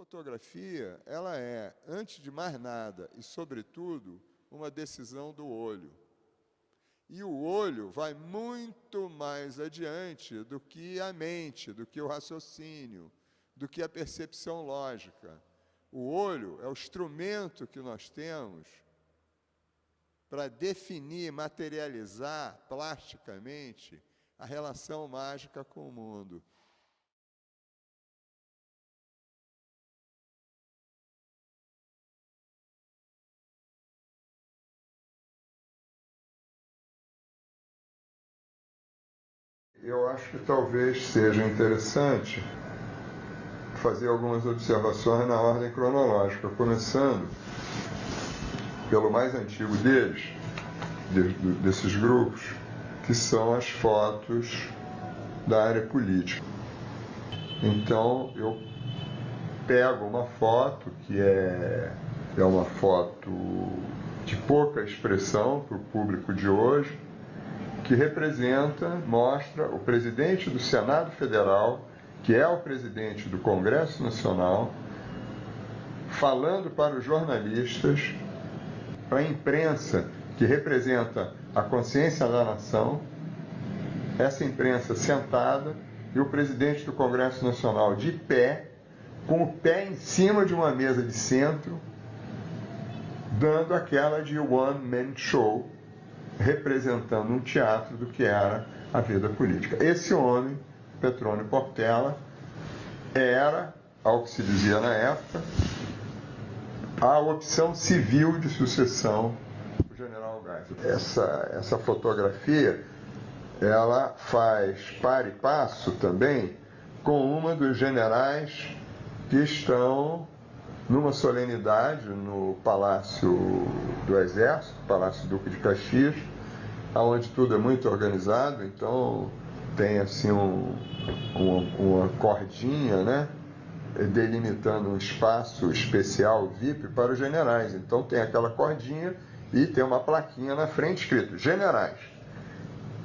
fotografia, ela é, antes de mais nada e sobretudo, uma decisão do olho. E o olho vai muito mais adiante do que a mente, do que o raciocínio, do que a percepção lógica. O olho é o instrumento que nós temos para definir, materializar plasticamente a relação mágica com o mundo. Eu acho que talvez seja interessante fazer algumas observações na ordem cronológica, começando pelo mais antigo deles, de, de, desses grupos, que são as fotos da área política. Então eu pego uma foto que é, é uma foto de pouca expressão para o público de hoje, que representa, mostra o presidente do Senado Federal, que é o presidente do Congresso Nacional, falando para os jornalistas, para a imprensa, que representa a consciência da nação, essa imprensa sentada e o presidente do Congresso Nacional de pé, com o pé em cima de uma mesa de centro, dando aquela de one man show, representando um teatro do que era a vida política. Esse homem, Petrônio Portela, era, ao que se dizia na época, a opção civil de sucessão do general Geisel. Essa, essa fotografia, ela faz par e passo também com uma dos generais que estão numa solenidade no Palácio do Exército, Palácio Duque de Caxias, onde tudo é muito organizado, então tem assim um, uma, uma cordinha, né? delimitando um espaço especial VIP para os generais. Então tem aquela cordinha e tem uma plaquinha na frente escrito generais.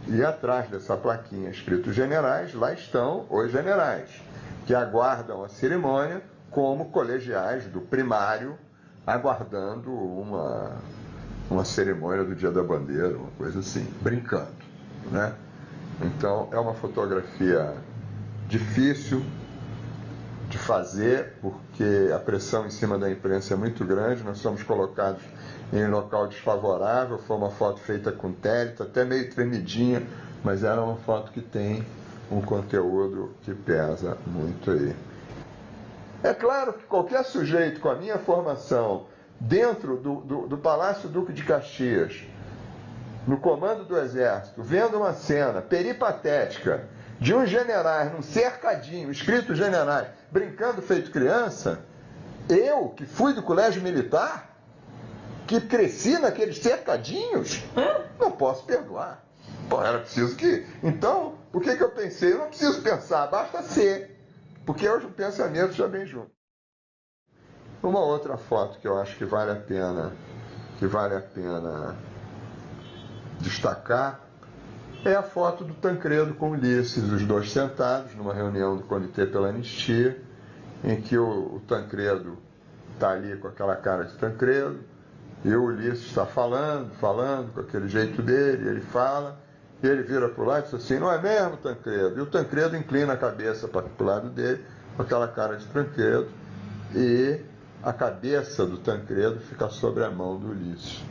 E atrás dessa plaquinha escrito generais, lá estão os generais, que aguardam a cerimônia como colegiais do primário, aguardando uma, uma cerimônia do Dia da Bandeira, uma coisa assim, brincando. Né? Então é uma fotografia difícil de fazer, porque a pressão em cima da imprensa é muito grande, nós somos colocados em local desfavorável, foi uma foto feita com térito, até meio tremidinha, mas era uma foto que tem um conteúdo que pesa muito aí. É claro que qualquer sujeito com a minha formação dentro do, do, do Palácio Duque de Caxias, no comando do Exército, vendo uma cena peripatética de uns generais num cercadinho, escrito generais, brincando feito criança, eu, que fui do colégio militar, que cresci naqueles cercadinhos, não posso perdoar. Pô, era preciso que. Então, o que, que eu pensei? Eu não preciso pensar, basta ser. Porque hoje o pensamento já vem junto. Uma outra foto que eu acho que vale a pena, que vale a pena destacar, é a foto do Tancredo com Ulisses, os dois sentados numa reunião do Comitê pela Anistia, em que o, o Tancredo está ali com aquela cara de Tancredo, e o Ulisses está falando, falando, com aquele jeito dele, ele fala, ele vira para o lado e diz assim, não é mesmo, Tancredo? E o Tancredo inclina a cabeça para o lado dele, com aquela cara de Tancredo, e a cabeça do Tancredo fica sobre a mão do Ulisses.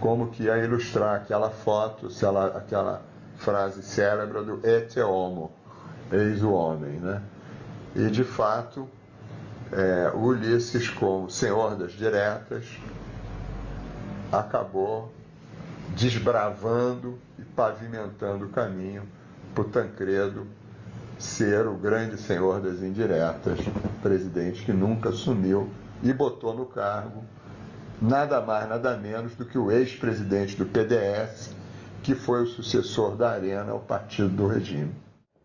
Como que ia ilustrar aquela foto, aquela frase célebre do et homo, eis o homem, né? E de fato, é, Ulisses, como senhor das diretas, acabou desbravando pavimentando o caminho para o Tancredo ser o grande senhor das indiretas, presidente que nunca assumiu e botou no cargo nada mais, nada menos do que o ex-presidente do PDS, que foi o sucessor da Arena ao partido do regime.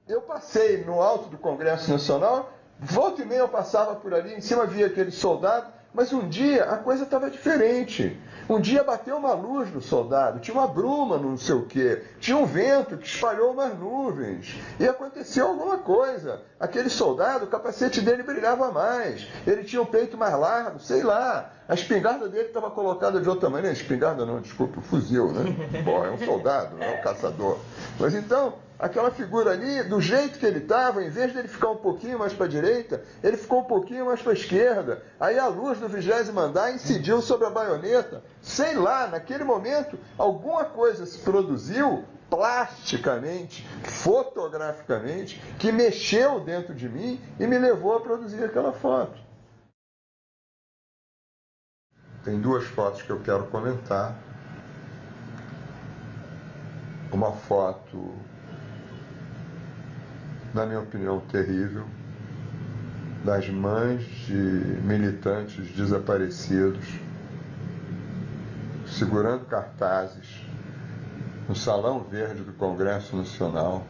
Eu passei no alto do Congresso Nacional, volta e meia eu passava por ali, em cima via aquele soldado, Mas um dia a coisa estava diferente. Um dia bateu uma luz no soldado, tinha uma bruma não sei o quê, tinha um vento que espalhou umas nuvens, e aconteceu alguma coisa. Aquele soldado, o capacete dele brilhava mais, ele tinha o peito mais largo, sei lá. A espingarda dele estava colocada de outra maneira. Espingarda não, desculpa, fuzil, né? Bom, é um soldado, não é um caçador. Mas então, aquela figura ali, do jeito que ele estava, em vez dele ficar um pouquinho mais para a direita, ele ficou um pouquinho mais para a esquerda. Aí a luz do vigésimo andar incidiu sobre a baioneta. Sei lá, naquele momento, alguma coisa se produziu plasticamente, fotograficamente, que mexeu dentro de mim e me levou a produzir aquela foto. Tem duas fotos que eu quero comentar. Uma foto, na minha opinião, terrível, das mães de militantes desaparecidos, segurando cartazes no Salão Verde do Congresso Nacional,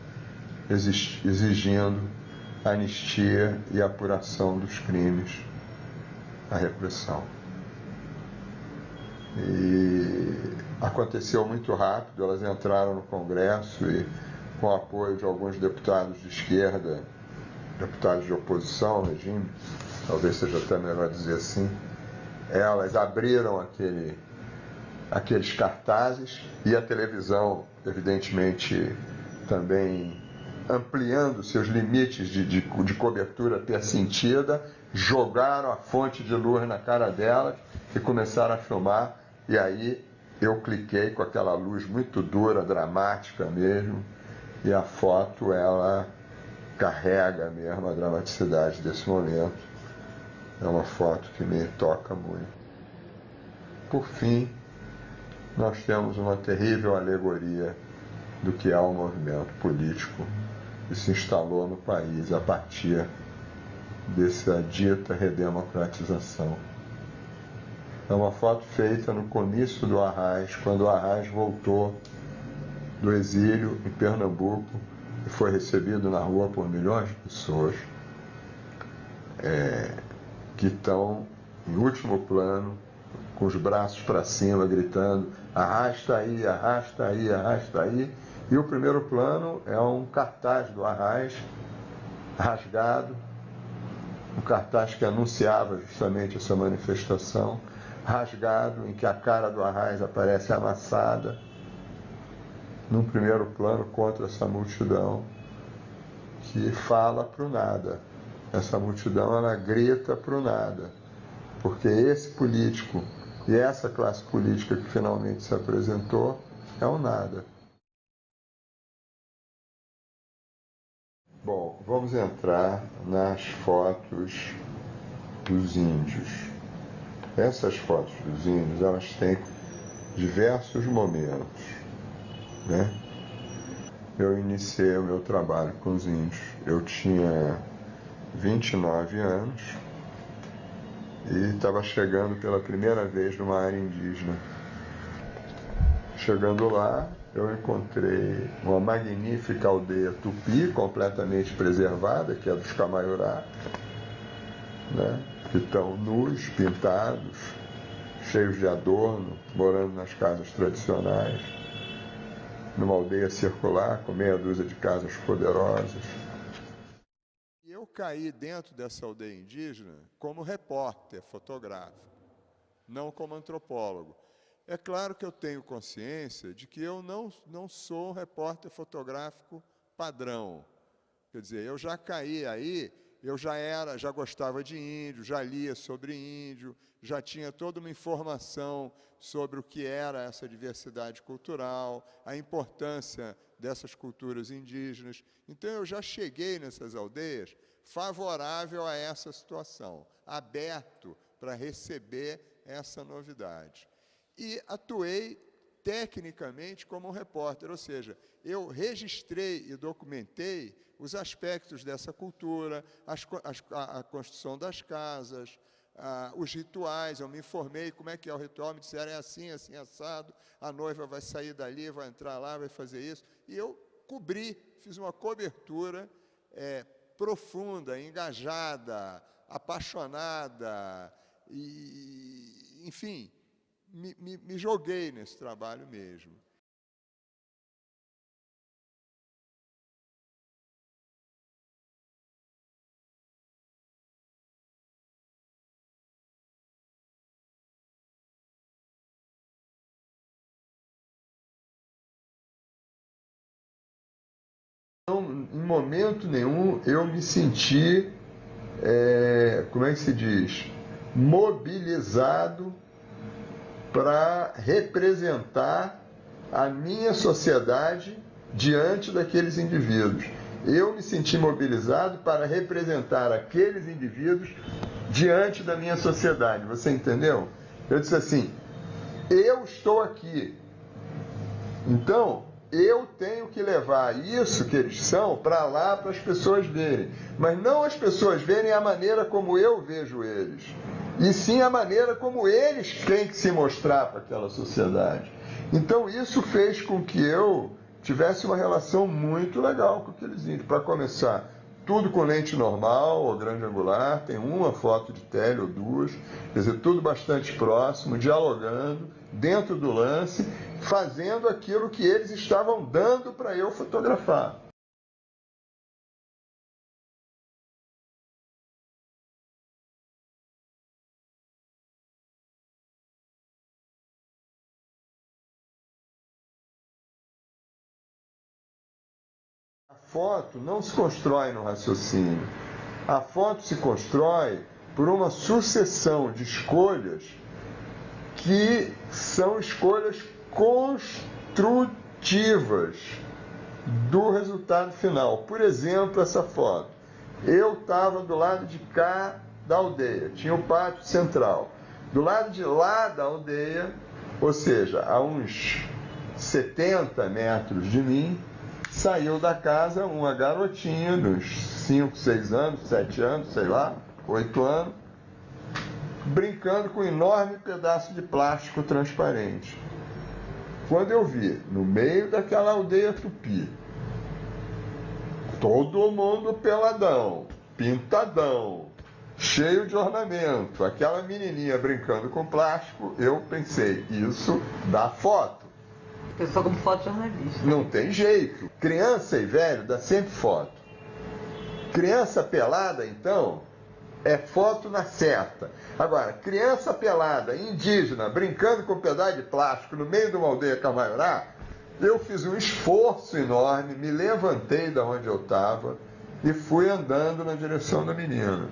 exigindo anistia e apuração dos crimes da repressão. E aconteceu muito rápido, elas entraram no Congresso e, com o apoio de alguns deputados de esquerda, deputados de oposição ao regime, talvez seja até melhor dizer assim, elas abriram aquele, aqueles cartazes e a televisão, evidentemente, também ampliando seus limites de, de, de cobertura jogaram a fonte de luz na cara delas e começaram a filmar. E aí eu cliquei com aquela luz muito dura, dramática mesmo, e a foto ela carrega mesmo a dramaticidade desse momento. É uma foto que me toca muito. Por fim, nós temos uma terrível alegoria do que é o movimento político que se instalou no país a partir dessa dita redemocratização é uma foto feita no comício do Arraes, quando o Arraes voltou do exílio em Pernambuco e foi recebido na rua por milhões de pessoas é, que estão em último plano, com os braços para cima, gritando: arrasta aí, arrasta aí, arrasta aí. E o primeiro plano é um cartaz do Arraes rasgado, um cartaz que anunciava justamente essa manifestação rasgado, em que a cara do Arraes aparece amassada, num primeiro plano contra essa multidão que fala para o nada. Essa multidão ela grita para o nada, porque esse político e essa classe política que finalmente se apresentou é o nada. Bom, vamos entrar nas fotos dos índios. Essas fotos dos índios, elas têm diversos momentos. Né? Eu iniciei o meu trabalho com os índios. Eu tinha 29 anos e estava chegando pela primeira vez numa área indígena. Chegando lá, eu encontrei uma magnífica aldeia tupi, completamente preservada, que é dos Camaiorá, né? que estão nus, pintados, cheios de adorno, morando nas casas tradicionais, numa aldeia circular com meia dúzia de casas poderosas. Eu caí dentro dessa aldeia indígena como repórter fotográfico, não como antropólogo. É claro que eu tenho consciência de que eu não, não sou um repórter fotográfico padrão. Quer dizer, eu já caí aí eu já era, já gostava de índio, já lia sobre índio, já tinha toda uma informação sobre o que era essa diversidade cultural, a importância dessas culturas indígenas. Então eu já cheguei nessas aldeias favorável a essa situação, aberto para receber essa novidade. E atuei tecnicamente como um repórter, ou seja, eu registrei e documentei os aspectos dessa cultura, as, as, a, a, construção das casas, a, os rituais. Eu me informei como é que é o ritual, me disseram é assim, assim, assado, a noiva vai sair dali, vai entrar lá, vai fazer isso. E eu cobri, fiz uma cobertura é, profunda, engajada, apaixonada, e, enfim, me, me, me joguei nesse trabalho mesmo. Não, em momento nenhum eu me senti, é, como é que se diz, mobilizado para representar a minha sociedade diante daqueles indivíduos. Eu me senti mobilizado para representar aqueles indivíduos diante da minha sociedade. Você entendeu? Eu disse assim: eu estou aqui. Então, eu tenho que levar isso que eles são para lá para as pessoas verem. Mas não as pessoas verem a maneira como eu vejo eles, e sim a maneira como eles têm que se mostrar para aquela sociedade. Então isso fez com que eu tivesse uma relação muito legal com aqueles índios. Para começar, tudo com lente normal ou grande angular, tem uma foto de tele ou duas, quer dizer, tudo bastante próximo, dialogando, dentro do lance, fazendo aquilo que eles estavam dando para eu fotografar. Foto não se constrói no raciocínio. A foto se constrói por uma sucessão de escolhas que são escolhas construtivas do resultado final. Por exemplo, essa foto. Eu estava do lado de cá da aldeia, tinha o pátio central. Do lado de lá da aldeia, ou seja, a uns 70 metros de mim, saiu da casa uma garotinha dos 5, 6 anos, 7 anos, sei lá, 8 anos, brincando com um enorme pedaço de plástico transparente. Quando eu vi, no meio daquela aldeia tupi, todo mundo peladão, pintadão, cheio de ornamento, aquela menininha brincando com plástico, eu pensei, isso dá foto. Eu sou como fotojornalista. Não tem jeito. Criança e velho dá sempre foto. Criança pelada, então, é foto na certa. Agora, criança pelada, indígena, brincando com um pedaço de plástico no meio de uma aldeia camaiorá, eu fiz um esforço enorme, me levantei da onde eu estava e fui andando na direção da menina.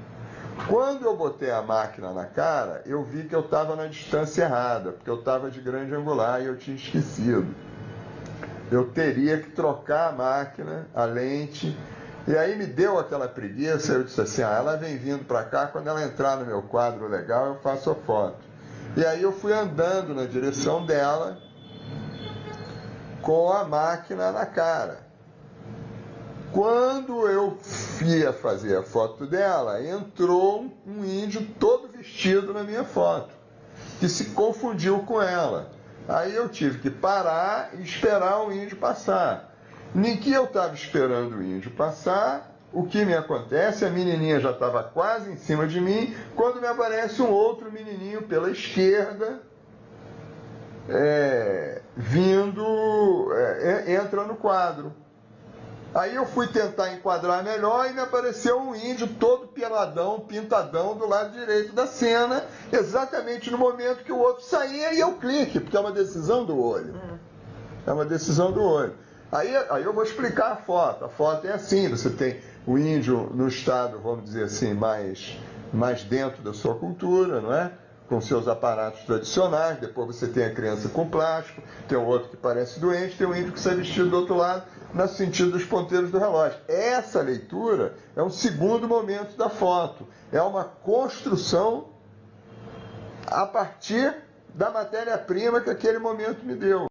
Quando eu botei a máquina na cara, eu vi que eu estava na distância errada, porque eu estava de grande angular e eu tinha esquecido. Eu teria que trocar a máquina, a lente, e aí me deu aquela preguiça, eu disse assim, ah, ela vem vindo para cá, quando ela entrar no meu quadro legal, eu faço a foto. E aí eu fui andando na direção dela com a máquina na cara. Quando eu ia fazer a foto dela, entrou um índio todo vestido na minha foto, que se confundiu com ela. Aí eu tive que parar e esperar o índio passar. Nem que eu estava esperando o índio passar, o que me acontece? A menininha já estava quase em cima de mim, quando me aparece um outro menininho pela esquerda, é, vindo, é, entra no quadro. Aí eu fui tentar enquadrar melhor e me apareceu um índio todo peladão, pintadão do lado direito da cena, exatamente no momento que o outro saía e eu clique, porque é uma decisão do olho. É uma decisão do olho. Aí, aí eu vou explicar a foto. A foto é assim, você tem o índio no estado, vamos dizer assim, mais, mais dentro da sua cultura, não é? Com seus aparatos tradicionais, depois você tem a criança com plástico, tem o outro que parece doente, tem o índio que está vestido do outro lado, no sentido dos ponteiros do relógio. Essa leitura é um segundo momento da foto, é uma construção a partir da matéria-prima que aquele momento me deu.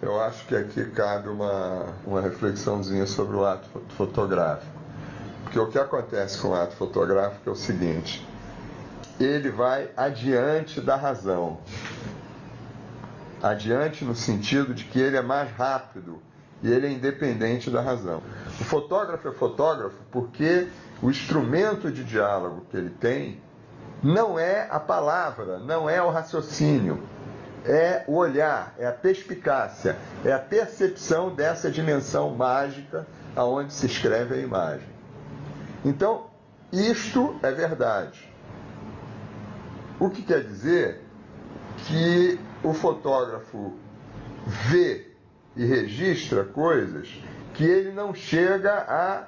Eu acho que aqui cabe uma, uma reflexãozinha sobre o ato fotográfico. Porque o que acontece com o ato fotográfico é o seguinte: ele vai adiante da razão. Adiante no sentido de que ele é mais rápido e ele é independente da razão. O fotógrafo é fotógrafo porque o instrumento de diálogo que ele tem não é a palavra, não é o raciocínio, é o olhar, é a perspicácia, é a percepção dessa dimensão mágica aonde se escreve a imagem. Então, isto é verdade. O que quer dizer que o fotógrafo vê e registra coisas que ele não chega a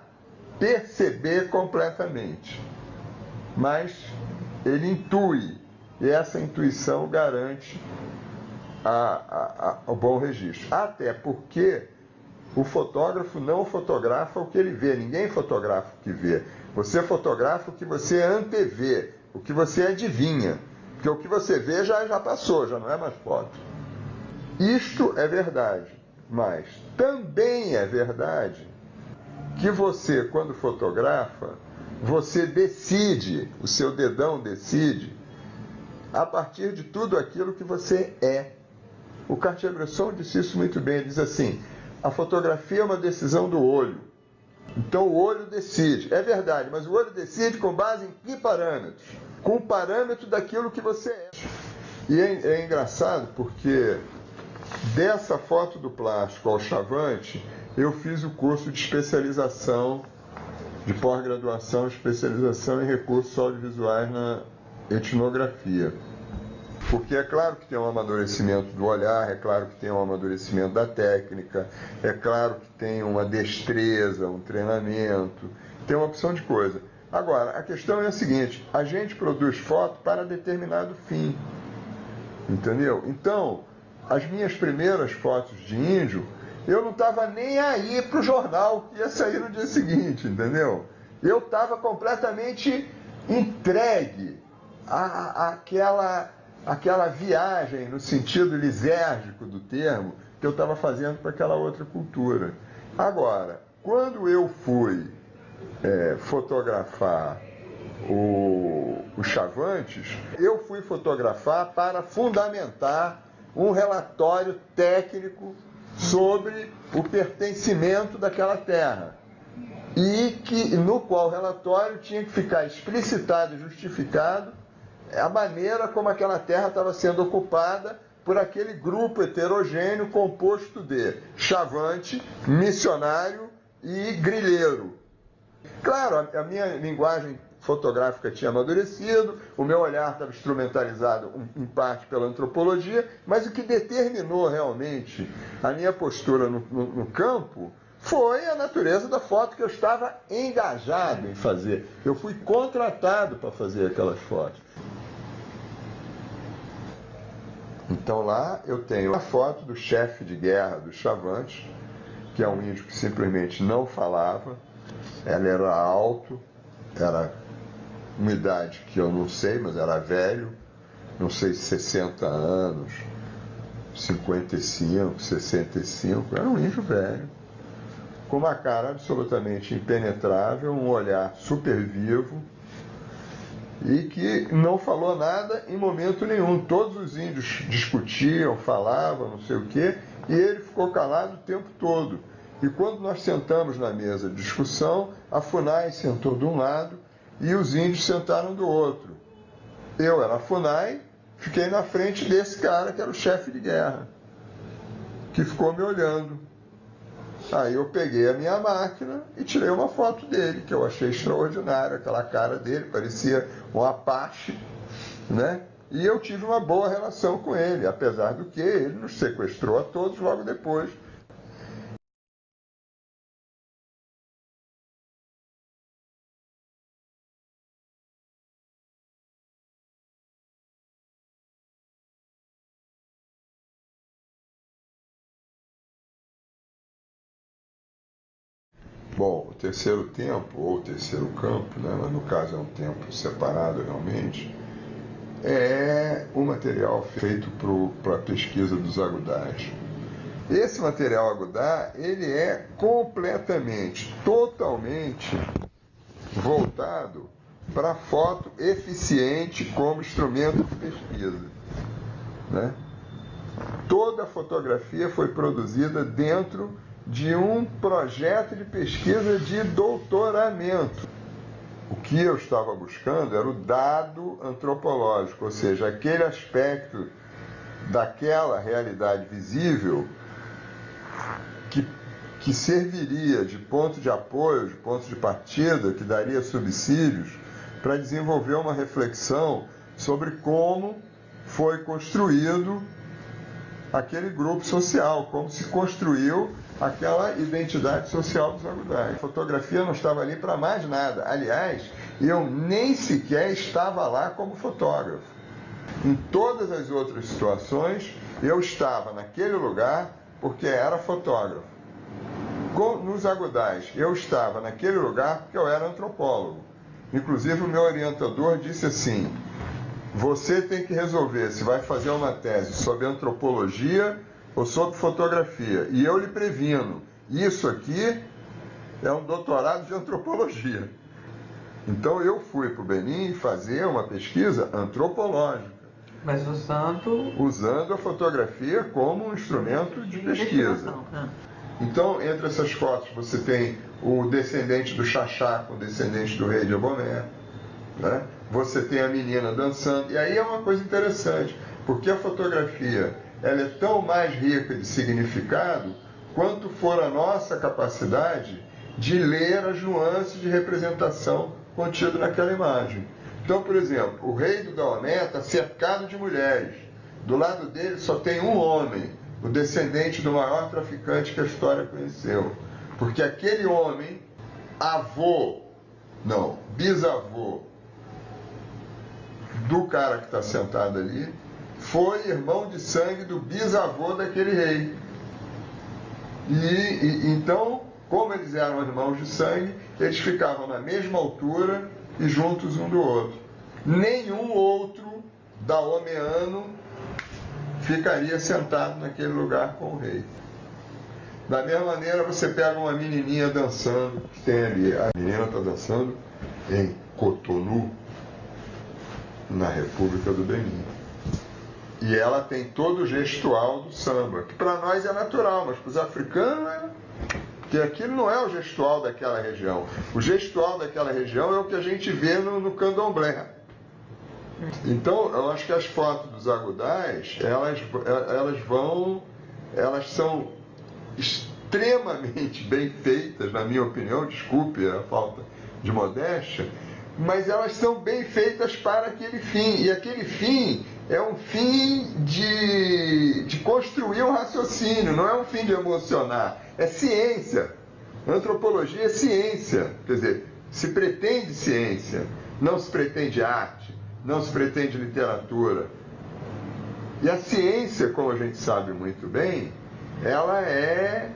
perceber completamente, mas ele intui, e essa intuição garante a, a, a, o bom registro. Até porque o fotógrafo não fotografa o que ele vê, ninguém fotografa o que vê. Você fotografa o que você antevê, o que você adivinha. Porque o que você vê já, já passou, já não é mais foto. Isto é verdade, mas também é verdade que você, quando fotografa, você decide, o seu dedão decide, a partir de tudo aquilo que você é. O Cartier-Bresson disse isso muito bem, ele diz assim, a fotografia é uma decisão do olho. Então o olho decide. É verdade, mas o olho decide com base em que parâmetros? Com o parâmetro daquilo que você é. E é, é engraçado porque dessa foto do plástico ao chavante, eu fiz o curso de especialização, de pós-graduação, especialização em recursos audiovisuais na etnografia. Porque é claro que tem um amadurecimento do olhar, é claro que tem um amadurecimento da técnica, é claro que tem uma destreza, um treinamento, tem uma opção de coisa. Agora, a questão é a seguinte: a gente produz foto para determinado fim. Entendeu? Então, as minhas primeiras fotos de índio, eu não estava nem aí para o jornal que ia sair no dia seguinte, entendeu? Eu estava completamente entregue à, àquela aquela viagem no sentido lisérgico do termo que eu estava fazendo para aquela outra cultura. Agora, quando eu fui é, fotografar o, o Chavantes, eu fui fotografar para fundamentar um relatório técnico sobre o pertencimento daquela terra e que no qual o relatório tinha que ficar explicitado e justificado a maneira como aquela terra estava sendo ocupada por aquele grupo heterogêneo composto de chavante, missionário e grilheiro. Claro, a minha linguagem fotográfica tinha amadurecido, o meu olhar estava instrumentalizado em parte pela antropologia, mas o que determinou realmente a minha postura no, no, no campo foi a natureza da foto que eu estava engajado em fazer. Eu fui contratado para fazer aquelas fotos. Então lá eu tenho a foto do chefe de guerra dos Chavantes, que é um índio que simplesmente não falava, ela era alto, era uma idade que eu não sei, mas era velho, não sei, 60 anos, 55, 65, era um índio velho, com uma cara absolutamente impenetrável, um olhar super vivo, e que não falou nada em momento nenhum. Todos os índios discutiam, falavam, não sei o quê, e ele ficou calado o tempo todo. E quando nós sentamos na mesa de discussão, a FUNAI sentou de um lado e os índios sentaram do outro. Eu era a FUNAI, fiquei na frente desse cara que era o chefe de guerra, que ficou me olhando. Aí eu peguei a minha máquina e tirei uma foto dele, que eu achei extraordinária, aquela cara dele, parecia um Apache, né? E eu tive uma boa relação com ele, apesar do que ele nos sequestrou a todos logo depois terceiro tempo, ou terceiro campo, né, mas no caso é um tempo separado realmente, é o material feito para a pesquisa dos agudais. Esse material agudar, ele é completamente, totalmente voltado para foto eficiente como instrumento de pesquisa. Né? Toda a fotografia foi produzida dentro de um projeto de pesquisa de doutoramento. O que eu estava buscando era o dado antropológico, ou seja, aquele aspecto daquela realidade visível que, que serviria de ponto de apoio, de ponto de partida, que daria subsídios para desenvolver uma reflexão sobre como foi construído aquele grupo social, como se construiu aquela identidade social dos agudais. A fotografia não estava ali para mais nada. Aliás, eu nem sequer estava lá como fotógrafo. Em todas as outras situações, eu estava naquele lugar porque era fotógrafo. Nos agudais, eu estava naquele lugar porque eu era antropólogo. Inclusive, o meu orientador disse assim: você tem que resolver se vai fazer uma tese sobre antropologia ou sobre fotografia. E eu lhe previno, isso aqui é um doutorado de antropologia. Então eu fui para o Benin fazer uma pesquisa antropológica. Mas usando. Usando a fotografia como um instrumento de, de pesquisa. Ah. Então, entre essas fotos, você tem o descendente do Xaxá com o descendente do rei de Abomé. Né? Você tem a menina dançando. E aí é uma coisa interessante, porque a fotografia ela é tão mais rica de significado quanto for a nossa capacidade de ler as nuances de representação contido naquela imagem. Então, por exemplo, o rei do Daomé está cercado de mulheres. Do lado dele só tem um homem, o descendente do maior traficante que a história conheceu. Porque aquele homem, avô, não, bisavô do cara que está sentado ali, foi irmão de sangue do bisavô daquele rei. E, e, então, como eles eram irmãos de sangue, eles ficavam na mesma altura e juntos um do outro. Nenhum outro daomeano ficaria sentado naquele lugar com o rei. Da mesma maneira, você pega uma menininha dançando, que tem ali, a menina está dançando em Cotonou, na República do Benin. E ela tem todo o gestual do samba, que para nós é natural, mas para os africanos é. Porque aquilo não é o gestual daquela região. O gestual daquela região é o que a gente vê no, no candomblé. Então, eu acho que as fotos dos agudais, elas, elas vão, elas são extremamente bem feitas, na minha opinião, desculpe a falta de modéstia, mas elas são bem feitas para aquele fim. E aquele fim é um fim de, de construir um raciocínio, não é um fim de emocionar. É ciência. Antropologia é ciência. Quer dizer, se pretende ciência, não se pretende arte, não se pretende literatura. E a ciência, como a gente sabe muito bem, ela é.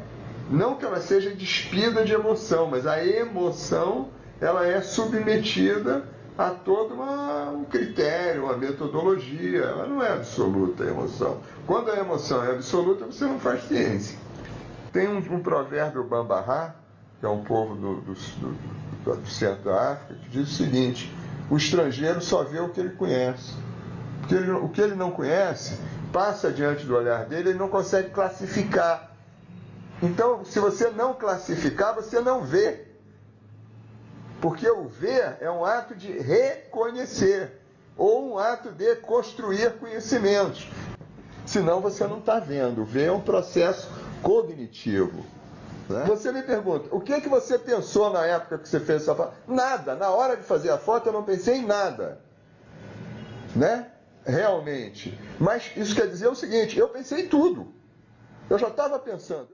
Não que ela seja despida de emoção, mas a emoção ela é submetida a todo uma, um critério, uma metodologia. Ela não é absoluta a emoção. Quando a emoção é absoluta, você não faz ciência. Tem um, um provérbio Bambará, que é um povo do, do, do, do, centro da África, que diz o seguinte: o estrangeiro só vê o que ele conhece. Porque ele, o que ele não conhece passa diante do olhar dele, ele não consegue classificar. Então, se você não classificar, você não vê. Porque o ver é um ato de reconhecer ou um ato de construir conhecimentos. Senão você não está vendo. Ver é um processo cognitivo. Né? Você me pergunta, o que, que você pensou na época que você fez essa foto? Nada. Na hora de fazer a foto eu não pensei em nada. Né? Realmente. Mas isso quer dizer o seguinte, eu pensei em tudo. Eu já estava pensando.